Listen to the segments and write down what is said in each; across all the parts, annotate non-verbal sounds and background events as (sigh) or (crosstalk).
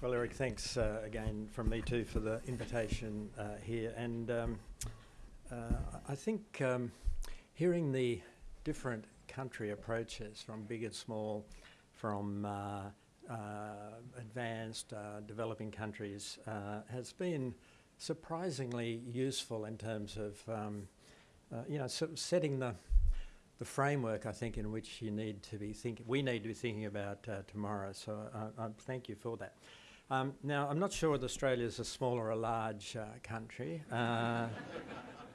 Well, Eric, thanks uh, again from me too for the invitation uh, here. And um, uh, I think um, hearing the different country approaches from big and small, from uh, uh, advanced uh, developing countries, has been surprisingly useful in terms of um, you know sort of setting the the framework I think in which you need to be thinking we need to be thinking about tomorrow. So I thank you for that. Um, now, I'm not sure whether Australia is a small or a large uh, country. Uh,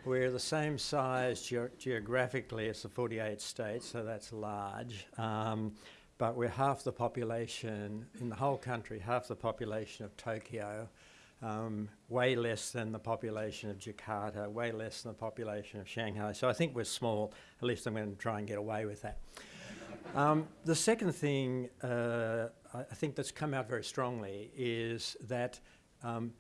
we're the same size ge geographically as the 48 states, so that's large. Um, but we're half the population in the whole country, half the population of Tokyo, um, way less than the population of Jakarta, way less than the population of Shanghai. So I think we're small. At least I'm going to try and get away with that. Um, the second thing uh, I think that's come out very strongly is that um,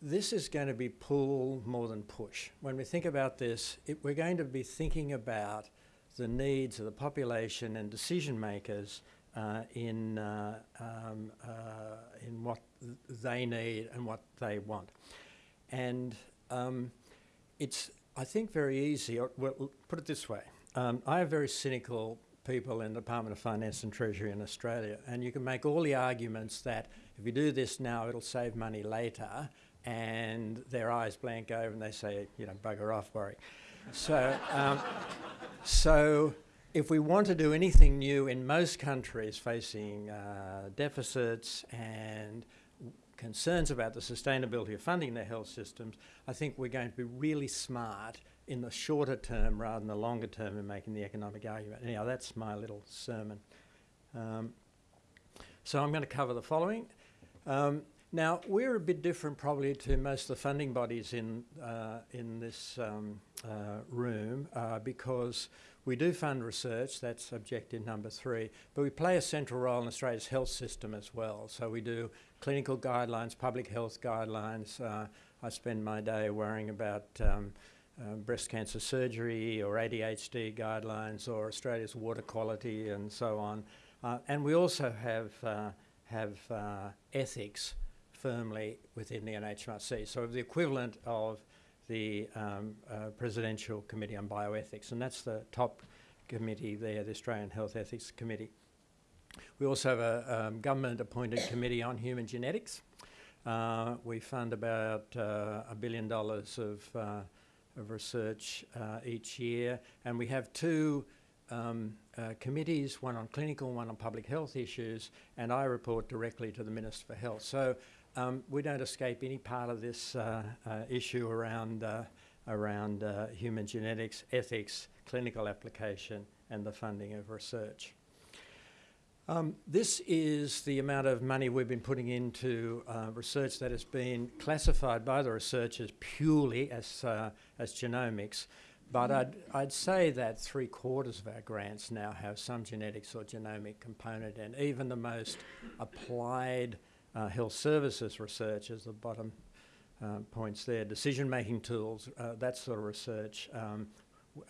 this is going to be pull more than push. When we think about this, it, we're going to be thinking about the needs of the population and decision makers uh, in, uh, um, uh, in what th they need and what they want. And um, it's, I think, very easy, or well, put it this way. Um, I have very cynical people in the Department of Finance and Treasury in Australia. And you can make all the arguments that if you do this now, it'll save money later. And their eyes blank over and they say, you know, bugger off, Warwick. so, um, so if we want to do anything new in most countries facing uh, deficits and concerns about the sustainability of funding their health systems, I think we're going to be really smart in the shorter term rather than the longer term in making the economic argument. Anyhow, that's my little sermon. Um, so I'm going to cover the following. Um, now, we're a bit different probably to most of the funding bodies in, uh, in this um, uh, room uh, because we do fund research, that's objective number three, but we play a central role in Australia's health system as well. So we do clinical guidelines, public health guidelines. Uh, I spend my day worrying about um, uh, breast cancer surgery or ADHD guidelines or Australia's water quality and so on. Uh, and we also have, uh, have uh, ethics firmly within the NHMRC. So the equivalent of the um, uh, Presidential Committee on Bioethics, and that's the top committee there, the Australian Health Ethics Committee. We also have a um, government-appointed committee on human genetics. Uh, we fund about a billion dollars of of research uh, each year, and we have two um, uh, committees, one on clinical, one on public health issues, and I report directly to the Minister for Health. So um, we don't escape any part of this uh, uh issue around, uh, around uh, human genetics, ethics, clinical application, and the funding of research. Um, this is the amount of money we've been putting into uh, research that has been classified by the researchers purely as, uh, as genomics. But I'd, I'd say that three quarters of our grants now have some genetics or genomic component, and even the most applied uh, health services research, as the bottom uh, points there, decision-making tools, uh, that sort of research um,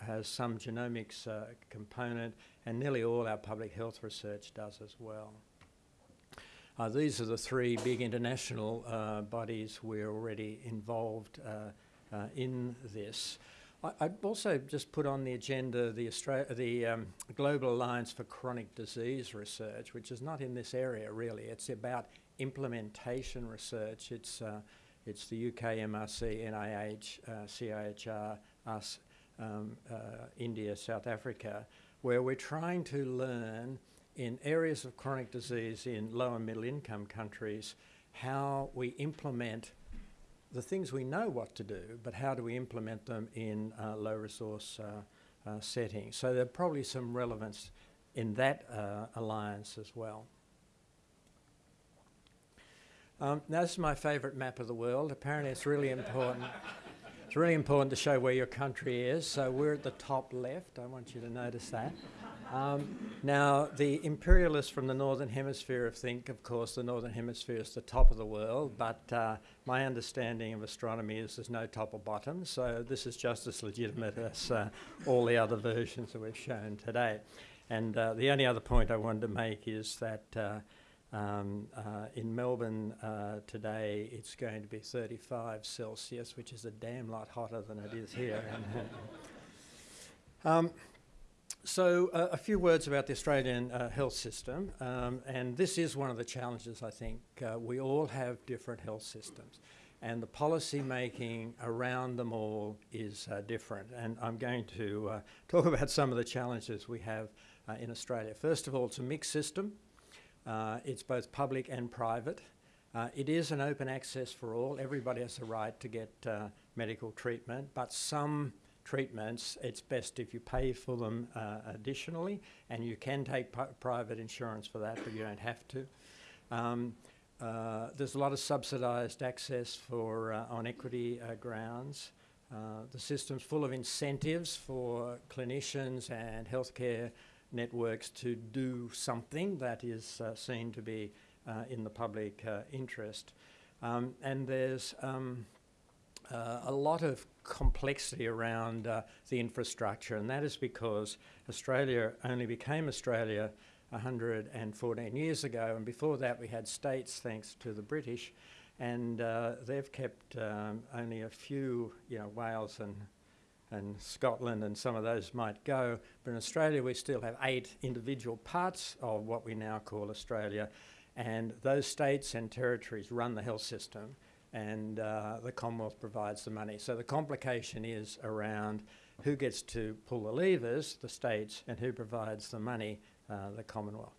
has some genomics uh, component, and nearly all our public health research does as well. Uh, these are the three big international uh, bodies we're already involved uh, uh, in this. I, would also just put on the agenda the, Austra the um, Global Alliance for Chronic Disease Research, which is not in this area really. It's about implementation research. It's, uh, it's the UK MRC, NIH, CIHR, us, um, India, South Africa, where we're trying to learn in areas of chronic disease in low and middle income countries how we implement the things we know what to do, but how do we implement them in uh, low resource uh, uh, settings. So there's probably some relevance in that uh, alliance as well. Um, now this is my favourite map of the world. Apparently it's really important. It's really important to show where your country is. So we're at the top left. I want you to notice that. Um, now, the imperialists from the Northern Hemisphere think, of course, the Northern Hemisphere is the top of the world, but uh, my understanding of astronomy is there's no top or bottom, so this is just as legitimate as uh, all the other versions that we've shown today. And uh, the only other point I wanted to make is that uh, Um, uh, in Melbourne uh, today, it's going to be 35 Celsius, which is a damn lot hotter than it is here. (laughs) um, so, uh, a few words about the Australian uh, health system, um, and this is one of the challenges I think. Uh, we all have different health systems, and the policy making around them all is uh, different. And I'm going to talk (laughs) about some of the challenges we have in Australia. First of all, it's a mixed system, it's both public and private. it is an open access for all, everybody has a right to get medical treatment, but some treatments, it's best if you pay for them uh, additionally, and you can take private insurance for that, but you don't have to. Um, uh, there's a lot of subsidised access for uh, on equity uh, grounds. Uh, the system's full of incentives for clinicians and healthcare networks to do something that is uh, seen to be in the public interest. Um, and there's um, uh, a lot of complexity around uh, the infrastructure, and that is because Australia only became Australia 114 years ago, and before that we had states thanks to the British, and uh, they've kept um, only a few, you know, Wales and and Scotland and some of those might go, but in Australia we still have eight individual parts of what we now call Australia, and those states and territories run the health system and uh, the Commonwealth provides the money. So the complication is around who gets to pull the levers, the states, and who provides the money, uh, the Commonwealth.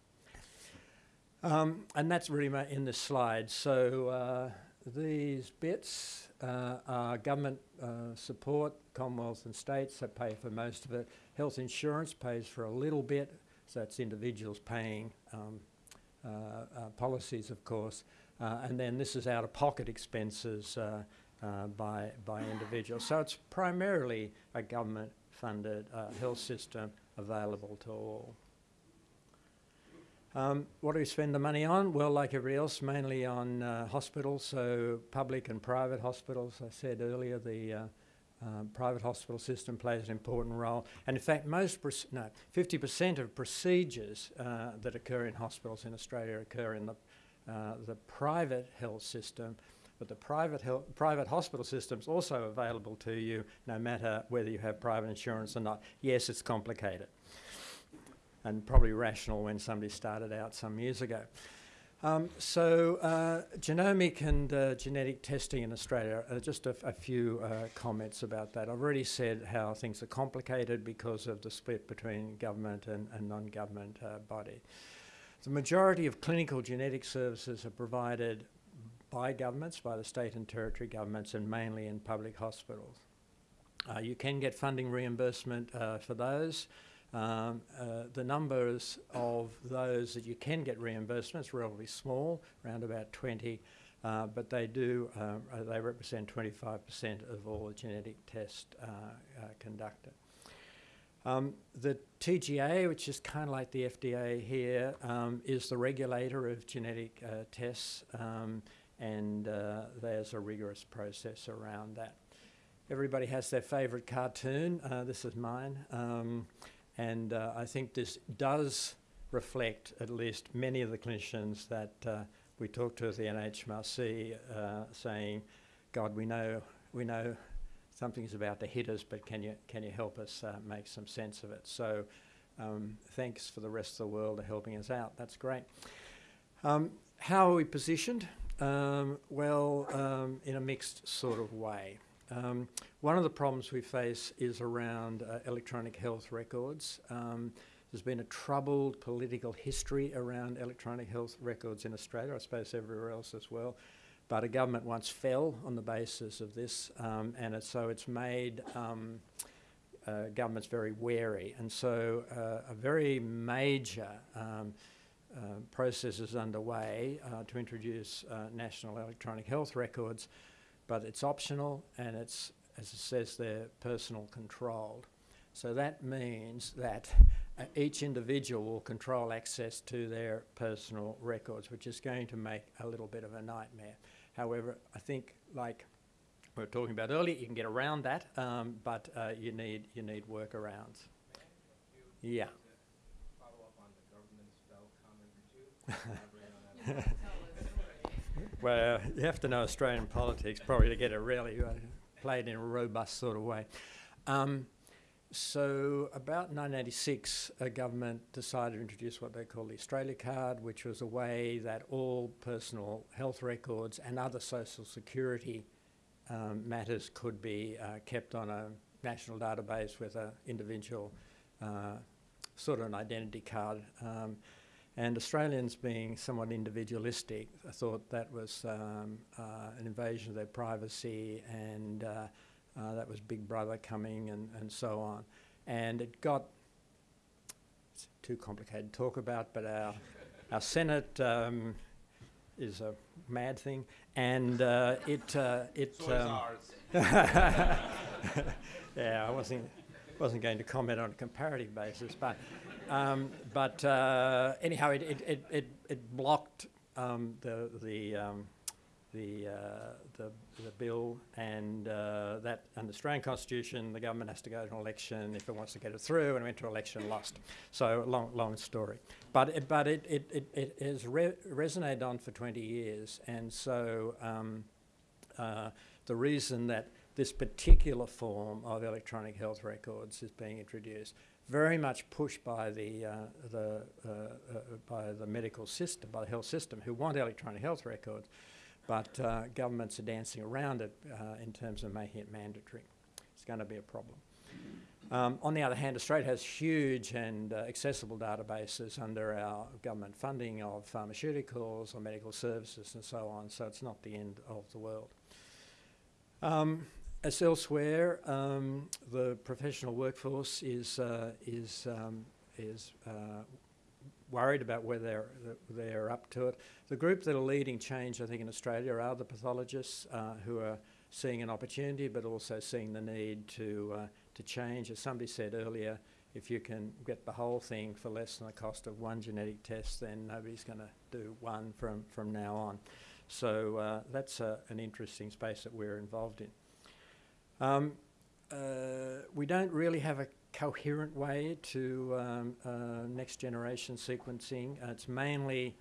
Um, and that's really in this slide. So uh, these bits uh, are government uh, support, Commonwealth and states that pay for most of it. Health insurance pays for a little bit, so that's individuals paying um, uh, policies, of course. Uh, and then this is out-of-pocket expenses uh, uh, by, by individuals. So it's primarily a government-funded health system available to all. Um, what do we spend the money on? Well, like everybody else, mainly on uh, hospitals, so public and private hospitals. I said earlier the uh, uh, private hospital system plays an important role. And in fact, most, no, 50% of procedures that occur in hospitals in Australia occur in the uh, the private health system, but the private, health, private hospital system is also available to you no matter whether you have private insurance or not. Yes, it's complicated and probably rational when somebody started out some years ago. Um, so uh, genomic and uh, genetic testing in Australia, uh, just a, few uh, comments about that. I've already said how things are complicated because of the split between government and, and non-government uh, body. The majority of clinical genetic services are provided by governments, by the state and territory governments, and mainly in public hospitals. Uh, you can get funding reimbursement for those. Um, uh, the numbers of those that you can get reimbursement is relatively small, around about 20, uh, but they do, uh, they represent 25% of all genetic tests uh, conducted. Um, the TGA, which is kind of like the FDA here, um, is the regulator of genetic uh, tests, um, and uh, there's a rigorous process around that. Everybody has their favourite cartoon. Uh, this is mine, um, and uh, I think this does reflect at least many of the clinicians that uh, we talk to at the NHMRC, uh, saying, "God, we know, we know." something's about to hit us, but can you, can you help us uh, make some sense of it? So um, thanks for the rest of the world for helping us out. That's great. Um, how are we positioned? Um, well, um, in a mixed sort of way. Um, one of the problems we face is around uh, electronic health records. Um, there's been a troubled political history around electronic health records in Australia, I suppose everywhere else as well. But a government once fell on the basis of this, um, and it, so it's made um, uh, governments very wary. And so uh, a very major um, uh, process is underway uh, to introduce uh, national electronic health records, but it's optional and it's, as it says there, personal controlled. So that means that uh, each individual will control access to their personal records, which is going to make a little bit of a nightmare. However, I think like we were talking about earlier, you can get around that, um, but uh, you need you need workarounds. Yeah. (laughs) (laughs) well, you have to know Australian politics probably to get it really uh, played in a robust sort of way. Um, so about 1986, a government decided to introduce what they call the Australia Card, which was a way that all personal health records and other social security um, matters could be uh, kept on a national database with an individual uh, sort of an identity card. Um, and Australians being somewhat individualistic thought that was um, uh, an invasion of their privacy and uh, uh, that was Big Brother coming and, and so on. And it got, it's too complicated to talk about, but our, our Senate um, is a mad thing. And uh, it, uh, it um, (laughs) yeah, I wasn't, wasn't going to comment on a comparative basis, but, um, but uh, anyhow, it, it, it, it, blocked um, the, the um, the, uh, the, the, bill and uh, that under the Australian Constitution the government has to go to an election if it wants to get it through and went to election lost. So long, long story. But it, but it, it, it, it has re resonated on for 20 years and so um, uh, the reason that this particular form of electronic health records is being introduced very much pushed by the, uh, the, uh, uh, by the medical system, by the health system, who want electronic health records, but uh, governments are dancing around it uh, in terms of making it mandatory. It's going to be a problem. Um, on the other hand, Australia has huge and uh, accessible databases under our government funding of pharmaceuticals or medical services and so on, so it's not the end of the world. Um, as elsewhere, um, the professional workforce is, uh, is, um, is uh, worried about whether they're, they're up to it. The group that are leading change, I think, in Australia are the pathologists uh, who are seeing an opportunity but also seeing the need to, uh, to change. As somebody said earlier, if you can get the whole thing for less than the cost of one genetic test, then nobody's going to do one from, from now on. So uh, that's uh, an interesting space that we're involved in. Um, uh, we don't really have a coherent way to um, uh, next generation sequencing. Uh, it's mainly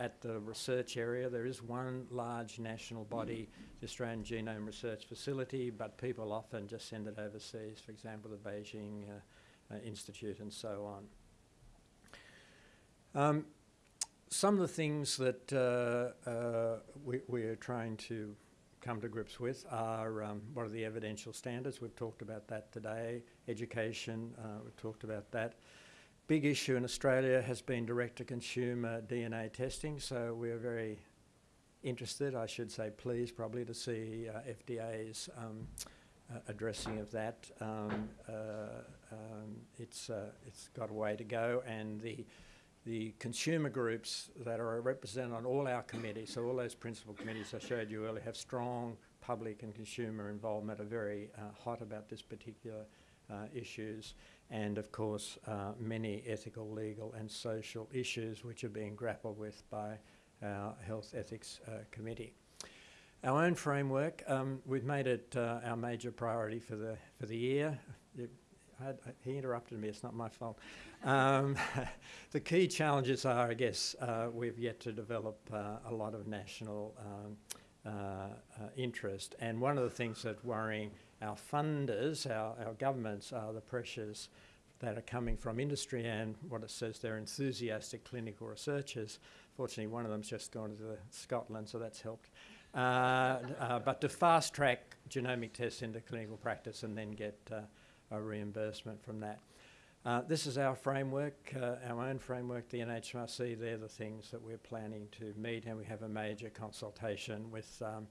at the research area. There is one large national body, the Australian Genome Research Facility, but people often just send it overseas, for example, the Beijing uh, uh Institute and so on. Um, some of the things that uh, uh, we, we're trying to come to grips with are um, what are the evidential standards. We've talked about that today. Education, uh, we've talked about that. Big issue in Australia has been direct-to-consumer DNA testing, so we're very interested, I should say pleased probably, to see uh, FDA's um, uh, addressing of that. Um, uh, um, it's, uh, it's got a way to go and the the consumer groups that are represented on all our committees, so all those principal committees I showed you earlier have strong public and consumer involvement, are very uh, hot about this particular uh, issues, and of course uh, many ethical, legal and social issues which are being grappled with by our Health Ethics uh, Committee. Our own framework, um, we've made it uh, our major priority for the, for the year. I, he interrupted me, it's not my fault. Um, (laughs) the key challenges are, I guess, uh, we've yet to develop uh, a lot of national um, uh, uh interest. And one of the things that worrying our funders, our, our governments, are the pressures that are coming from industry and what it says they're enthusiastic clinical researchers. Fortunately, one of them's just gone to Scotland, so that's helped. Uh, uh, but to fast track genomic tests into clinical practice and then get a reimbursement from that. Uh, this is our framework, uh, our own framework, the NHMRC. They're the things that we're planning to meet, and we have a major consultation with um,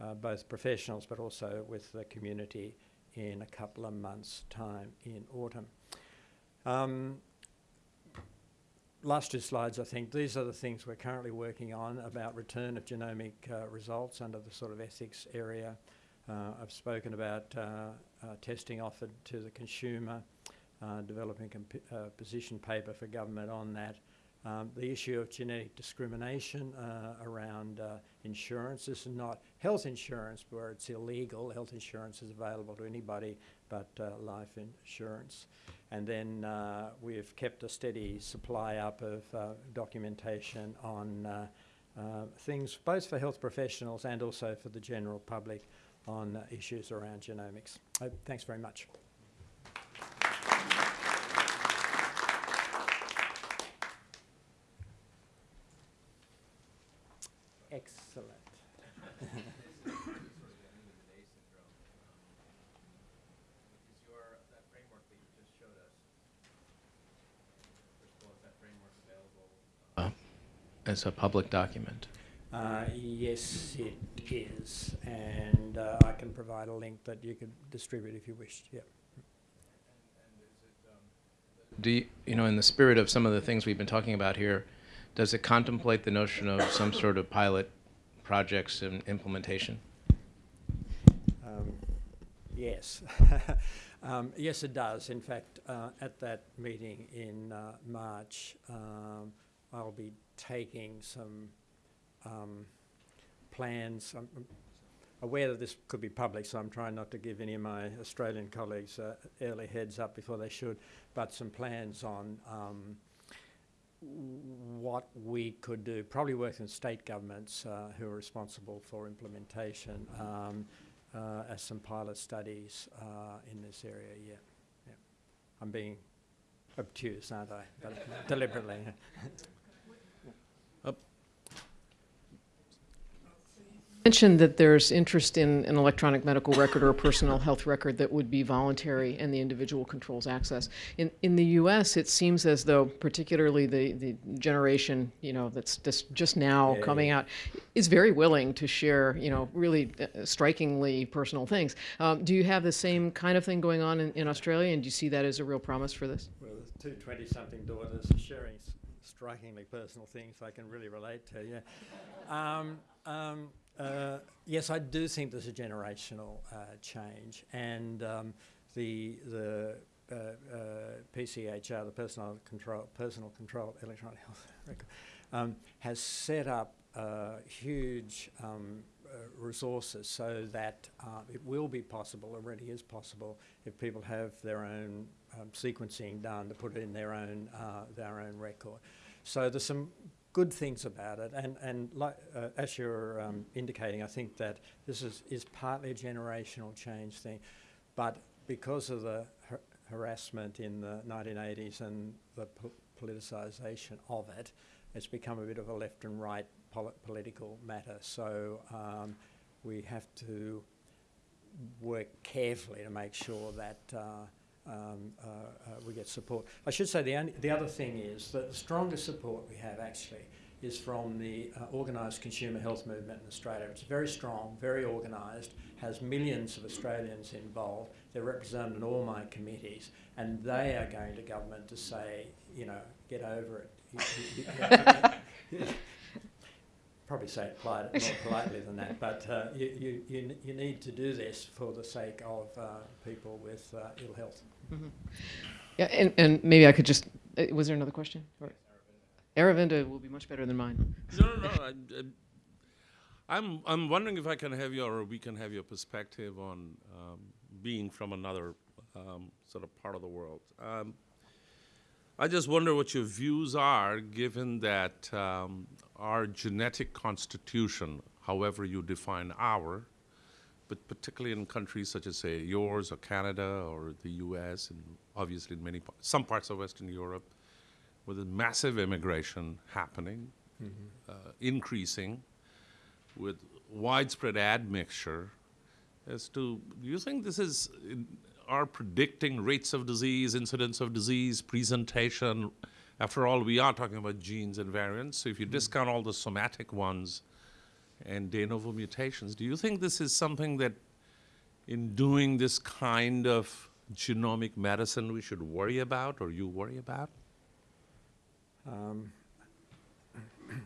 uh, both professionals but also with the community in a couple of months' time in autumn. Um, last two slides, I think, these are the things we're currently working on about return of genomic uh, results under the sort of ethics area. Uh, I've spoken about uh, testing offered to the consumer, developing a position paper for government on that. Um, the issue of genetic discrimination uh, around uh, insurance. This is not health insurance where it's illegal. Health insurance is available to anybody but uh, life insurance. And then we've kept a steady supply up of documentation on uh, things both for health professionals and also for the general public on uh, issues around genomics. Uh, thanks very much. Excellent. as a public document. Uh, yes, it is, and uh, I can provide a link that you could distribute if you wished. Yeah. Do you, you know, in the spirit of some of the things we've been talking about here, does it contemplate the notion of some sort of pilot projects and implementation? Um, yes. (laughs) um, yes, it does. In fact, uh, at that meeting in uh, March, um, I'll be taking some um, plans. I'm I'm aware that this could be public, so I'm trying not to give any of my Australian colleagues uh, early heads up before they should, but some plans on um, what we could do, probably working with state governments uh, who are responsible for implementation um, uh, as some pilot studies uh, in this area, yeah. yeah. I'm being obtuse, aren't I? (laughs) Deliberately. Mentioned that there's interest in an electronic medical record or a personal health record that would be voluntary and the individual controls access. In, in the U.S., it seems as though, particularly the, the generation, you know, that's just, just now Yeah, coming yeah. out, is very willing to share, you know, really uh, strikingly personal things. Um, do you have the same kind of thing going on in, in Australia, and do you see that as a real promise for this? Well, the two 20-something daughters sharing strikingly personal things I can really relate to, yeah. Um, um, uh, yes, I do think there's a generational uh, change, and um, the the uh, uh, PCHR, the personal control personal control electronic health (laughs) record, um, has set up uh, huge um, uh, resources so that it will be possible, already is possible, if people have their own um, sequencing done to put it in their own their own record. So there's some good things about it, and and like, uh, as you're um, indicating, I think that this is is partly a generational change thing, but because of the har- harassment in the 1980s and the po- politicisation of it, it's become a bit of a left and right poli- political matter. So um, we have to work carefully to make sure that uh, um, uh, uh, we get support. I should say the, only, the other thing is that the strongest support we have actually is from the uh, organised consumer health movement in Australia. It's very strong, very organised, has millions of Australians involved. They're represented in all my committees, and they are going to government to say, you know, get over it. (laughs) Probably say it polite, more (laughs) politely than that, but uh, you, you, you, you need to do this for the sake of uh, people with uh, ill health. Yeah, and, and maybe I could just, uh, was there another question? Or- Aravinda will be much better than mine. No, no, no. I, I, I'm, I'm wondering if I can have your, or we can have your perspective on um, being from another um, sort of part of the world. Um, I just wonder what your views are, given that um, our genetic constitution, however you define our, but particularly in countries such as, say, yours or Canada or the U.S. and obviously in many some parts of Western Europe, with a massive immigration happening, uh, increasing, with widespread admixture, as to do you think this is in, are predicting rates of disease, incidence of disease, presentation? After all, we are talking about genes and variants. So if you discount all the somatic ones and de novo mutations, do you think this is something that, in doing this kind of genomic medicine, we should worry about, or you worry about? Um, (clears throat)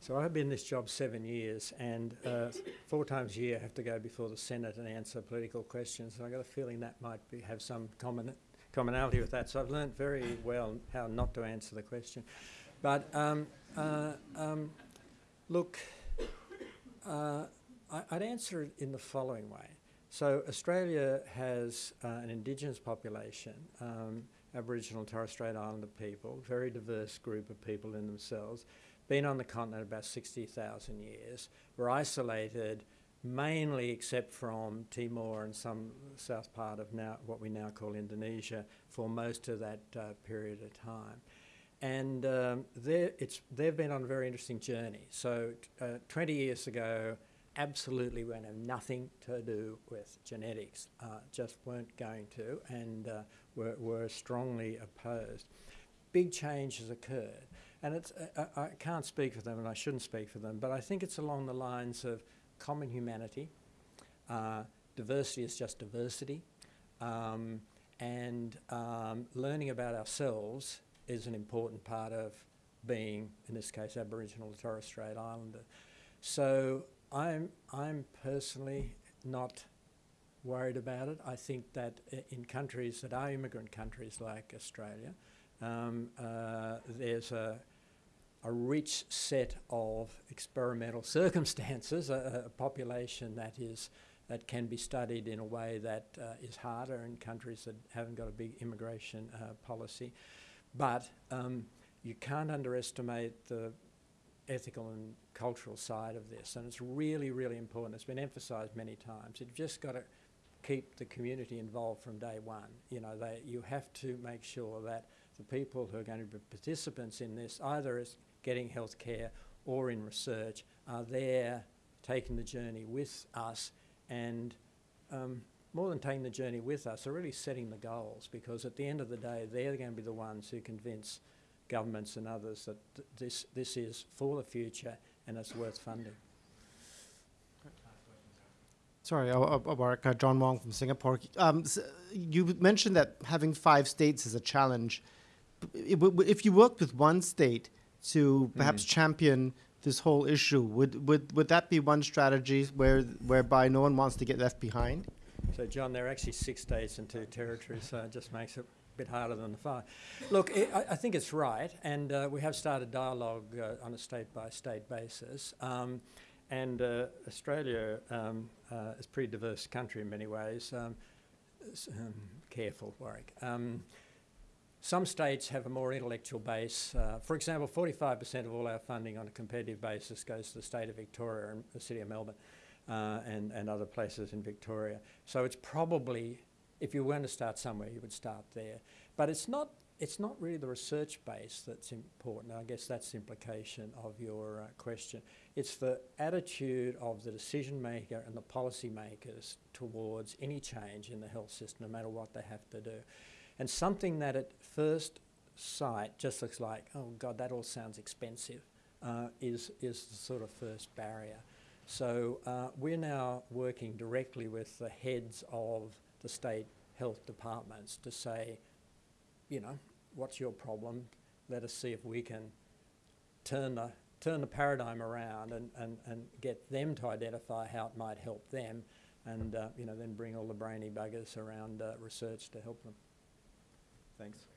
so I've been in this job seven years, and uh, four times a year I have to go before the Senate and answer political questions. And I got a feeling that might be, have some common, commonality with that. So I've learned very well how not to answer the question. But um, uh, um, look, uh, I, I'd answer it in the following way. So Australia has uh, an Indigenous population, um, Aboriginal Torres Strait Islander people, very diverse group of people in themselves. been on the continent about 60,000 years, were isolated mainly except from Timor and some south part of now what we now call Indonesia for most of that uh, period of time. And um, they've been on a very interesting journey. So uh, 20 years ago, absolutely we have nothing to do with genetics, uh, just weren't going to, and uh, were, were strongly opposed. Big change has occurred, and it's, uh, I can't speak for them, and I shouldn't speak for them, but I think it's along the lines of common humanity. Uh, diversity is just diversity, um, and um, learning about ourselves is an important part of being, in this case, Aboriginal or Torres Strait Islander. So I'm, I'm personally not worried about it. I think that in countries that are immigrant countries like Australia, um, uh, there's a, a rich set of experimental (laughs) circumstances, a, a population that is that can be studied in a way that uh, is harder in countries that haven't got a big immigration uh, policy. But um, you can't underestimate the ethical and cultural side of this, and it's really, really important. It's been emphasised many times. You've just got to keep the community involved from day one. You know, they, you have to make sure that the people who are going to be participants in this, either as getting health care or in research, are there taking the journey with us and um, more than taking the journey with us, are really setting the goals because at the end of the day, they're going to be the ones who convince governments and others that th- this, this is for the future and it's worth funding. Sorry, uh, uh, John Wong from Singapore. Um, s- you mentioned that having five states is a challenge. If you worked with one state to perhaps champion this whole issue, would, would, would that be one strategy where, whereby no one wants to get left behind? So, John, there are actually six states and two territories, so it just makes it a bit harder than the five. Look, i I, I think it's right, and uh, we have started dialogue uh, on a state by state basis. Um, and uh, Australia um, uh, is a pretty diverse country in many ways. Um, um, careful, Warwick. Some states have a more intellectual base. Uh, for example, 45% of all our funding on a competitive basis goes to the state of Victoria and the city of Melbourne uh, and, and other places in Victoria. So it's probably, if you were to start somewhere, you would start there. But it's not, it's not really the research base that's important. I guess that's the implication of your uh, question. It's the attitude of the decision maker and the policy makers towards any change in the health system, no matter what they have to do. And something that at first sight just looks like, oh God, that all sounds expensive, uh, is, is the sort of first barrier. So uh, we're now working directly with the heads of the state health departments to say, you know, what's your problem? Let us see if we can turn the, turn the paradigm around and, and, and get them to identify how it might help them and, uh, you know, then bring all the brainy buggers around uh, research to help them. Thanks.